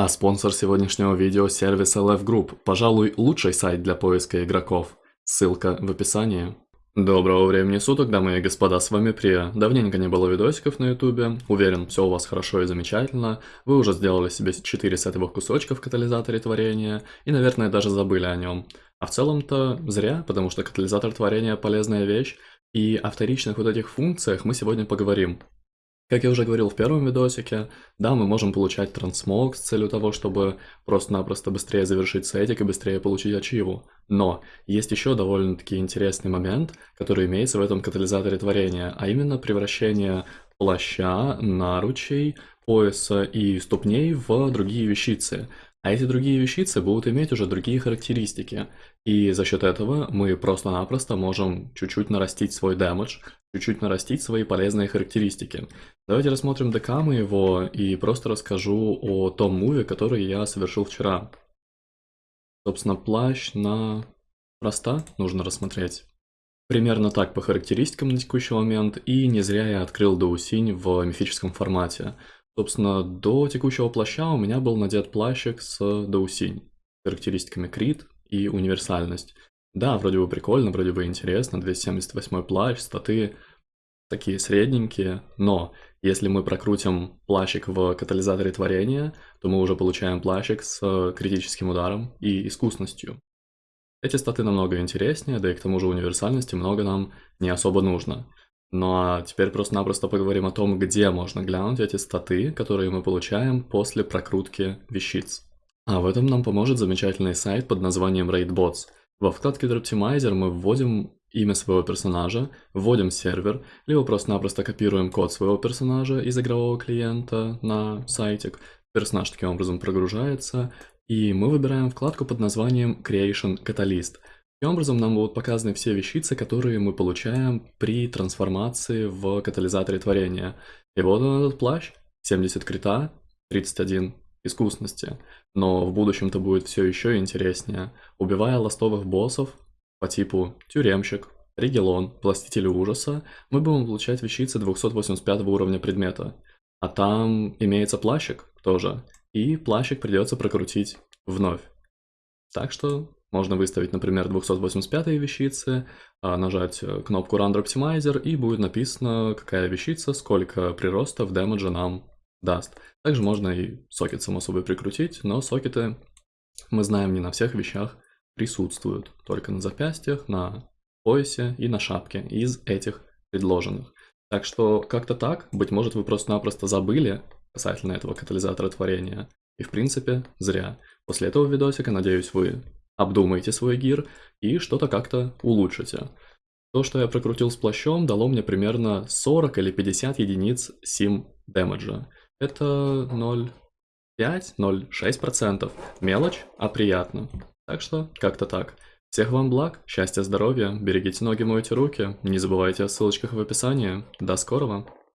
А спонсор сегодняшнего видео – сервис LF Group, пожалуй, лучший сайт для поиска игроков. Ссылка в описании. Доброго времени суток, дамы и господа, с вами Прия. Давненько не было видосиков на ютубе, уверен, все у вас хорошо и замечательно. Вы уже сделали себе 4 сетовых кусочка в катализаторе творения и, наверное, даже забыли о нем. А в целом-то зря, потому что катализатор творения полезная вещь, и о вторичных вот этих функциях мы сегодня поговорим. Как я уже говорил в первом видосике, да, мы можем получать трансмог с целью того, чтобы просто-напросто быстрее завершить сетик и быстрее получить ачиву. Но есть еще довольно-таки интересный момент, который имеется в этом катализаторе творения, а именно превращение плаща, наручей, пояса и ступней в другие вещицы. А эти другие вещицы будут иметь уже другие характеристики. И за счет этого мы просто-напросто можем чуть-чуть нарастить свой дэмэдж, чуть-чуть нарастить свои полезные характеристики. Давайте рассмотрим ДК моего и просто расскажу о том муве, который я совершил вчера. Собственно, плащ на проста нужно рассмотреть. Примерно так по характеристикам на текущий момент, и не зря я открыл Доусинь в мифическом формате. Собственно, до текущего плаща у меня был надет плащик с Доусинь, характеристиками крит и универсальность. Да, вроде бы прикольно, вроде бы интересно, 278 плащ, статы такие средненькие, но если мы прокрутим плащик в катализаторе творения, то мы уже получаем плащик с критическим ударом и искусностью. Эти статы намного интереснее, да и к тому же универсальности много нам не особо нужно. Ну а теперь просто-напросто поговорим о том, где можно глянуть эти статы, которые мы получаем после прокрутки вещиц. А в этом нам поможет замечательный сайт под названием RaidBots. Во вкладке Droptimizer мы вводим имя своего персонажа, вводим сервер, либо просто-напросто копируем код своего персонажа из игрового клиента на сайтик. Персонаж таким образом прогружается, и мы выбираем вкладку под названием Creation Catalyst – Таким образом, нам будут показаны все вещицы, которые мы получаем при трансформации в катализаторе творения. И вот он этот плащ, 70 крита, 31 искусности. Но в будущем-то будет все еще интереснее. Убивая ластовых боссов по типу тюремщик, регелон, властитель ужаса, мы будем получать вещицы 285 уровня предмета. А там имеется плащик тоже, и плащик придется прокрутить вновь. Так что можно выставить, например, 285 вещицы, а, нажать э, кнопку Run Optimizer и будет написано, какая вещица, сколько приростов дэмэджа нам даст. Также можно и сокет само собой прикрутить, но сокеты, мы знаем, не на всех вещах присутствуют, только на запястьях, на поясе и на шапке из этих предложенных. Так что как-то так, быть может вы просто-напросто забыли касательно этого катализатора творения. И в принципе зря. После этого видосика, надеюсь, вы обдумайте свой гир и что-то как-то улучшите. То, что я прокрутил с плащом, дало мне примерно 40 или 50 единиц сим дэмэджа. Это 0,5-0,6%. Мелочь, а приятно. Так что, как-то так. Всех вам благ, счастья, здоровья, берегите ноги, мойте руки, не забывайте о ссылочках в описании. До скорого!